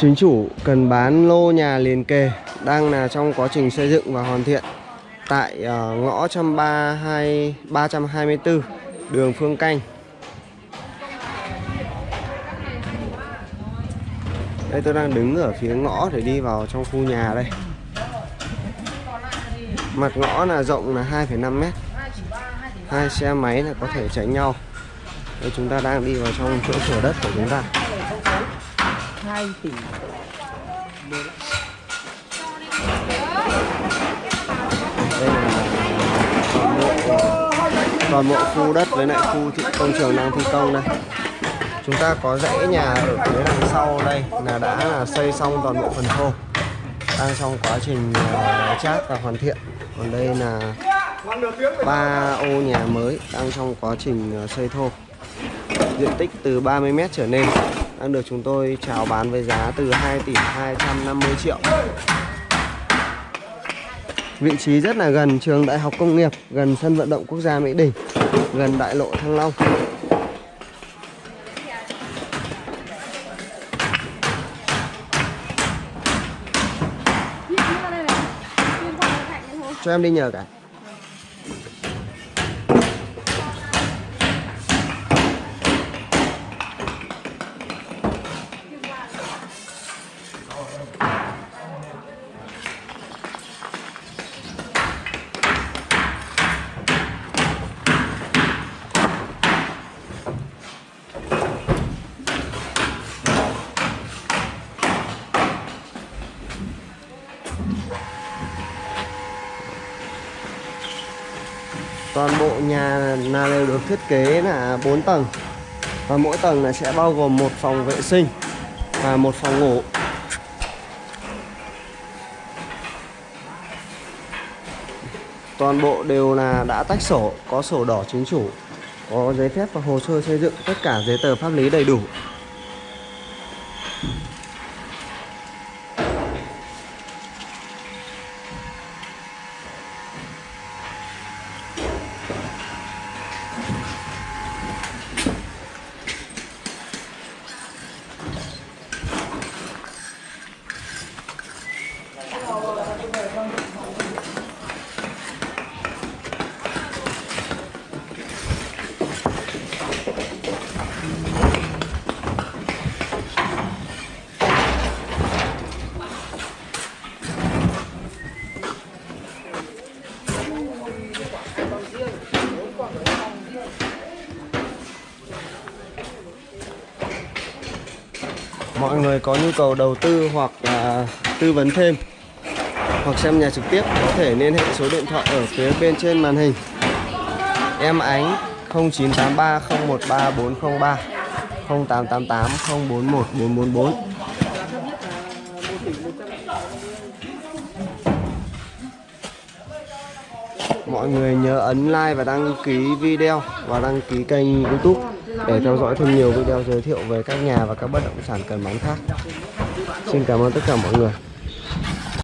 Chính chủ cần bán lô nhà liền kề đang là trong quá trình xây dựng và hoàn thiện tại uh, ngõ 132 324 đường Phương Canh. Đây tôi đang đứng ở phía ngõ để đi vào trong khu nhà đây. Mặt ngõ là rộng là 2,5 mét. Hai xe máy là có thể tránh nhau. Đây chúng ta đang đi vào trong chỗ thửa đất của chúng ta. 2 tỷ. Đây là toàn bộ toàn bộ khu đất với lại khu thị công trường đang thi công đây. Chúng ta có dãy nhà ở phía đằng sau đây là đã là xây xong toàn bộ phần thô. Đang trong quá trình à, chát và hoàn thiện. Còn đây là ba ô nhà mới đang trong quá trình à, xây thô. Diện tích từ 30m trở lên đang được chúng tôi chào bán với giá từ 2 tỷ 250 triệu Vị trí rất là gần trường Đại học Công nghiệp, gần sân vận động quốc gia Mỹ Đình, gần đại lộ Thăng Long. Cho em đi nhờ cả. Toàn bộ nhà là đều được thiết kế là 4 tầng. Và mỗi tầng là sẽ bao gồm một phòng vệ sinh và một phòng ngủ. Toàn bộ đều là đã tách sổ, có sổ đỏ chính chủ, có giấy phép và hồ sơ xây dựng, tất cả giấy tờ pháp lý đầy đủ. Mọi người có nhu cầu đầu tư hoặc là tư vấn thêm, hoặc xem nhà trực tiếp có thể liên hệ số điện thoại ở phía bên trên màn hình. Em ánh 0983 013 403 0888 041 444 mọi người nhớ ấn like và đăng ký video và đăng ký kênh youtube để theo dõi thêm nhiều video giới thiệu về các nhà và các bất động sản cần bán khác. Xin cảm ơn tất cả mọi người.